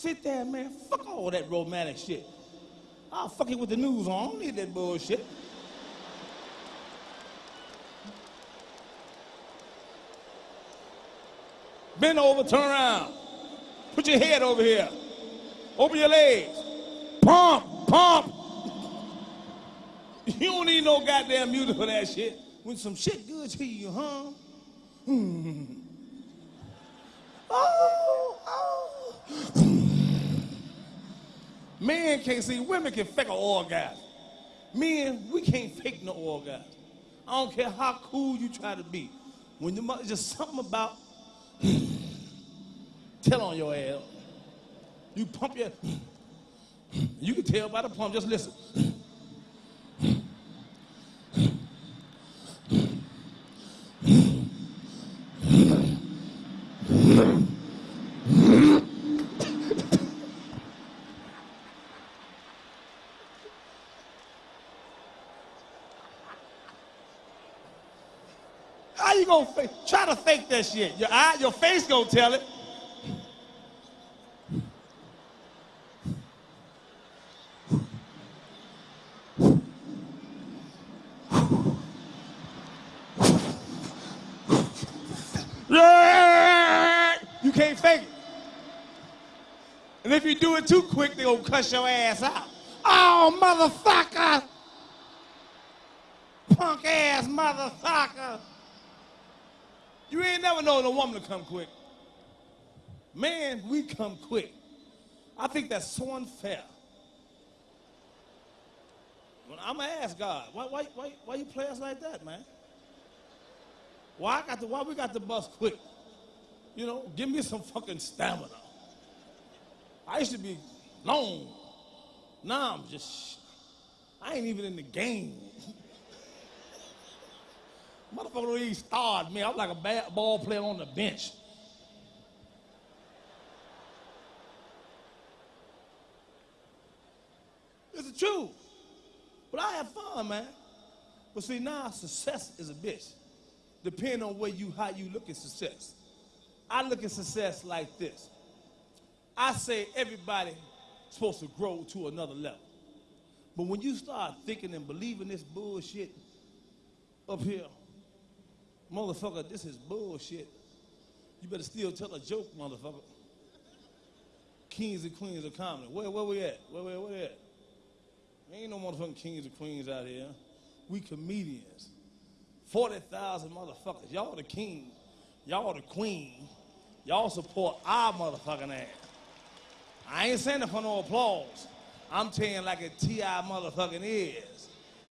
Sit there, man. Fuck all that romantic shit. I'll fuck it with the news on. I don't need that bullshit. Bend over, turn around. Put your head over here. Open your legs. Pump, pump. You don't need no goddamn music for that shit. When some shit good to you, huh? Oh. Men can't see, women can fake an orgasm. Men, we can't fake no orgasm. I don't care how cool you try to be. When the mother, just something about tell on your ass. You pump your you can tell by the pump, just listen. you gonna fake? Try to fake that shit. Your eye, your face gonna tell it. You can't fake it. And if you do it too quick, they gonna cuss your ass out. Oh, motherfucker! Punk ass motherfucker! You ain't never known a woman to come quick. Man, we come quick. I think that's so unfair. I'm gonna ask God, why, why, why, why you play us like that, man? Why I got the, why we got the bus quick? You know, give me some fucking stamina. I used to be long. Now I'm just, I ain't even in the game. Motherfucker even start me. I'm like a bad ball player on the bench. It's the truth. But I have fun, man. But see, now success is a bitch. Depending on where you, how you look at success. I look at success like this. I say everybody supposed to grow to another level. But when you start thinking and believing this bullshit up here, motherfucker, this is bullshit. You better still tell a joke, motherfucker. Kings and queens of comedy. Where, where we at? Where, where, where at? Ain't no motherfucking kings and queens out here. We comedians. 40,000 motherfuckers. Y'all the king. Y'all the queen. Y'all support our motherfucking ass. I ain't saying it for no applause. I'm telling like a T.I. motherfucking is.